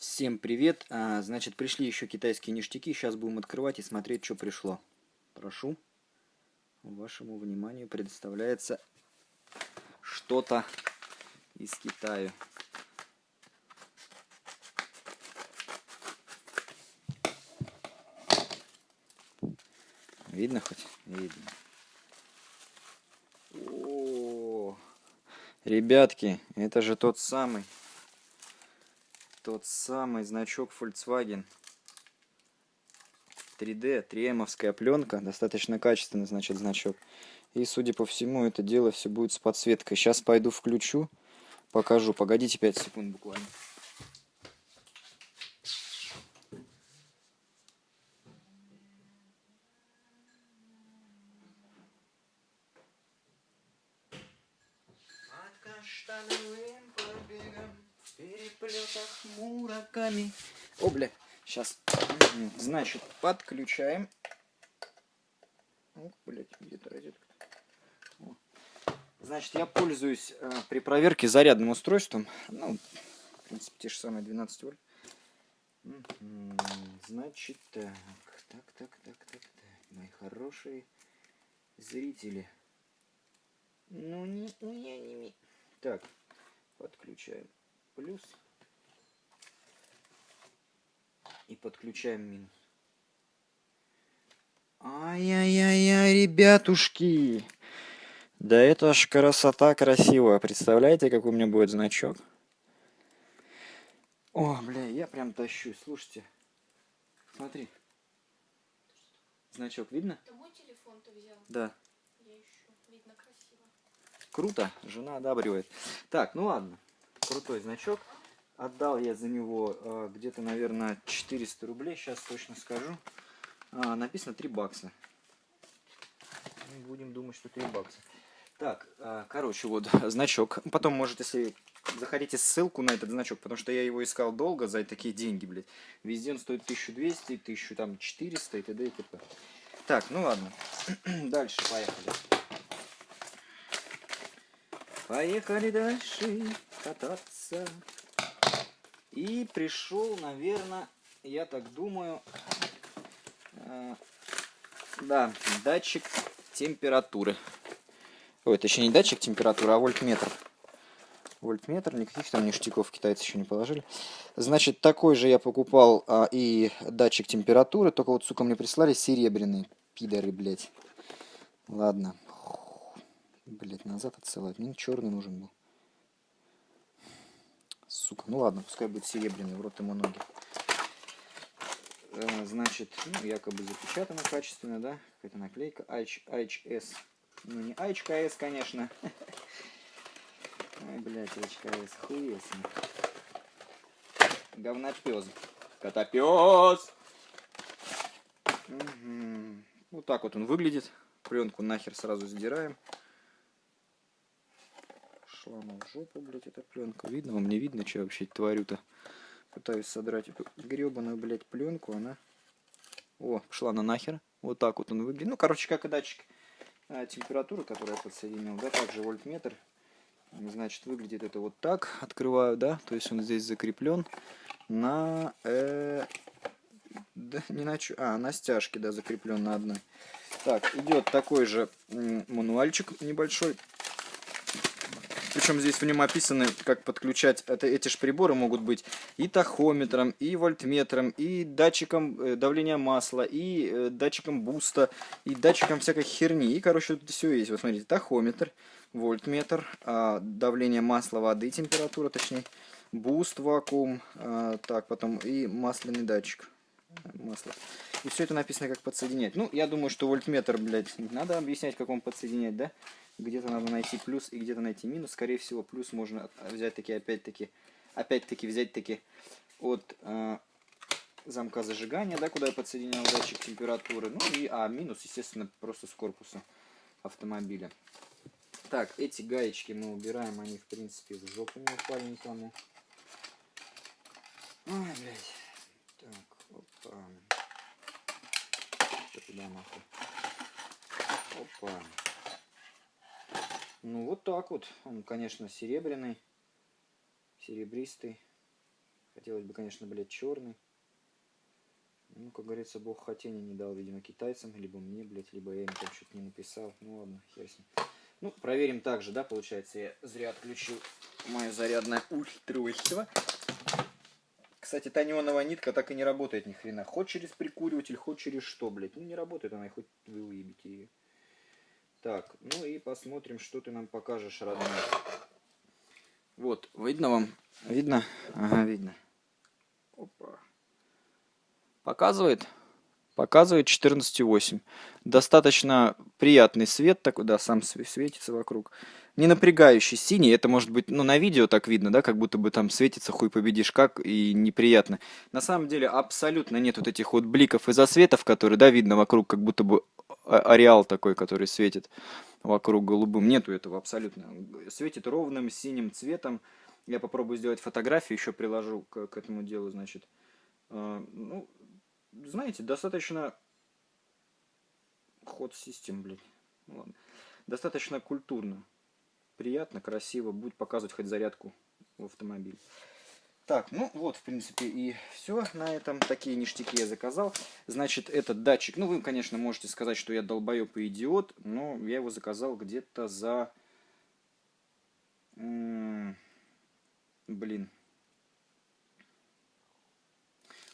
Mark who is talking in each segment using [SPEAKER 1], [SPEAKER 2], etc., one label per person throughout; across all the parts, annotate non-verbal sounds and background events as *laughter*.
[SPEAKER 1] Всем привет! А, значит, пришли еще китайские ништяки. Сейчас будем открывать и смотреть, что пришло. Прошу. Вашему вниманию предоставляется что-то из Китая. Видно хоть? Видно. О, ребятки, это же тот самый тот самый значок Volkswagen 3D, 3М пленка, достаточно качественный, значит, значок. И, судя по всему, это дело все будет с подсветкой. Сейчас пойду включу, покажу. Погодите 5 секунд буквально. Каштановым побегом переплетах мураками. О, бля, сейчас. Значит, подключаем. О, блядь, где-то розетка. Значит, я пользуюсь э, при проверке зарядным устройством. Ну, в принципе, те же самые 12 вольт. Значит, так, так, так, так, так, так, мои хорошие зрители. Ну, не, не, не, не. Так, подключаем плюс и подключаем минус. Ай-яй-яй-яй, ребятушки! Да это ж красота красивая. Представляете, какой у меня будет значок? О, бля, я прям тащу. Слушайте. Смотри. Значок видно?
[SPEAKER 2] Это мой телефон ты взял?
[SPEAKER 1] Да.
[SPEAKER 2] Я ищу. Видно красиво.
[SPEAKER 1] Круто. Жена одабривает. Так, ну ладно крутой значок. Отдал я за него э, где-то, наверное, 400 рублей. Сейчас точно скажу. А, написано 3 бакса. Будем думать, что 3 бакса. Так, э, короче, вот *laughs* значок. Потом, может, если заходите ссылку на этот значок, потому что я его искал долго за такие деньги, блядь. Везде он стоит 1200, 1400 и т.д. и т.п. Так, ну ладно. *clears throat* Дальше поехали. Поехали дальше кататься. И пришел, наверное, я так думаю, э, да, датчик температуры. Ой, это еще не датчик температуры, а вольтметр. Вольтметр, никаких там ништяков китайцы еще не положили. Значит, такой же я покупал а, и датчик температуры, только вот, сука, мне прислали серебряный. Пидоры, блядь. Ладно, Блять, назад отсылать. Мне черный нужен был. Сука. Ну ладно, пускай будет серебряный, в рот ему ноги. Э, значит, ну, якобы запечатано качественно, да? Какая-то наклейка. HS. Ну, не HKS, конечно. Ай, блядь, HKS. Хуесный. Говнопес. Котопес! Угу. Вот так вот он выглядит. Пленку нахер сразу сдираем она в жопу, блядь, эта пленка. Видно вам, не видно, что я вообще творю-то? Пытаюсь содрать эту гребаную, блядь, пленку, она... О, пошла она нахер. Вот так вот он выглядит. Ну, короче, как и датчик а, температуры, который я подсоединил, да, также вольтметр. Значит, выглядит это вот так. Открываю, да, то есть он здесь закреплен на... Э, да, не на А, на стяжке, да, закреплен на одной. Так, идет такой же мануальчик небольшой. Причем здесь в нем описаны, как подключать это, эти же приборы могут быть и тахометром, и вольтметром, и датчиком э, давления масла, и э, датчиком буста, и датчиком всякой херни. И, короче, тут все есть. Вот смотрите, тахометр, вольтметр, а, давление масла, воды, температура, точнее, буст, вакуум, а, так, потом и масляный датчик масло. И все это написано, как подсоединять. Ну, я думаю, что вольтметр, блядь, надо объяснять, как он подсоединять, да? Где-то надо найти плюс и где-то найти минус. Скорее всего, плюс можно взять таки, опять-таки, опять-таки взять таки от э, замка зажигания, да, куда я подсоединял датчик температуры. Ну и, а минус, естественно, просто с корпуса автомобиля. Так, эти гаечки мы убираем, они, в принципе, в жопу не упали никому. Ой, блядь. Так, опа. Что туда нахуй? Опа. Ну вот так вот. Он, конечно, серебряный, серебристый. Хотелось бы, конечно, блядь, черный. Ну, как говорится, бог хотения не дал, видимо, китайцам, либо мне, блядь, либо я им там что-то не написал. Ну ладно, хер с ним. Ну, проверим также, да, получается, я зря отключил мое зарядное устройство. Кстати, та неоновая нитка так и не работает ни хрена. Хоть через прикуриватель, хоть через что, блядь. Ну, не работает она, и хоть вы уебите ее. Так, ну и посмотрим, что ты нам покажешь, родной. Вот, видно вам? Видно? Ага, видно. Опа. Показывает? Показывает 14,8. Достаточно приятный свет такой, да, сам све- светится вокруг. Не напрягающий синий, это может быть, ну, на видео так видно, да, как будто бы там светится хуй победишь как, и неприятно. На самом деле абсолютно нет вот этих вот бликов и засветов, которые, да, видно вокруг, как будто бы ареал такой, который светит вокруг голубым. Нету этого абсолютно. Светит ровным синим цветом. Я попробую сделать фотографию, еще приложу к, к этому делу, значит. А, ну, знаете, достаточно ход систем, блядь. Ну ладно. Достаточно культурно. Приятно, красиво. Будет показывать хоть зарядку в автомобиль. Так, ну вот, в принципе, и все на этом. Такие ништяки я заказал. Значит, этот датчик, ну, вы, конечно, можете сказать, что я долбоеб и идиот, но я его заказал где-то за... Блин.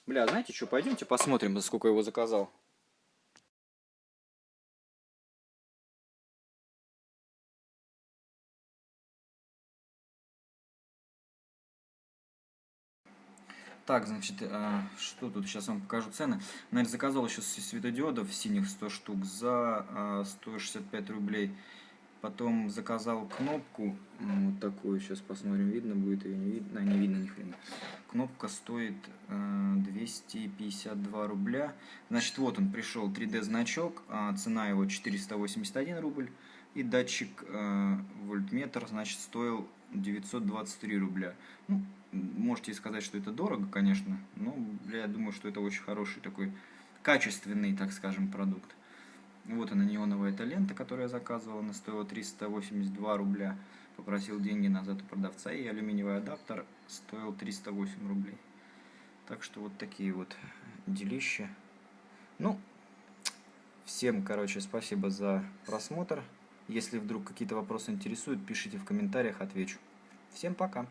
[SPEAKER 1] Бля, знаете что, пойдемте посмотрим, за сколько я его заказал. Так, значит, а, что тут? Сейчас вам покажу цены. Наверное, заказал еще светодиодов синих 100 штук за а, 165 рублей. Потом заказал кнопку вот такую. Сейчас посмотрим, видно будет ее, не видно. А, не видно ни хрена. Кнопка стоит а, 252 рубля. Значит, вот он пришел 3D значок. а, Цена его 481 рубль. И датчик вольтметр, значит, стоил 923 рубля. Ну, можете сказать, что это дорого, конечно, но бля, я думаю, что это очень хороший такой качественный, так скажем, продукт. Вот она неоновая эта лента, которую я заказывал, она стоила 382 рубля. Попросил деньги назад у продавца, и алюминиевый адаптер стоил 308 рублей. Так что вот такие вот делища. Ну, всем, короче, спасибо за просмотр. Если вдруг какие-то вопросы интересуют, пишите в комментариях, отвечу. Всем пока!